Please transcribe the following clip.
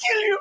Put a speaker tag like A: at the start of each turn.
A: kill you.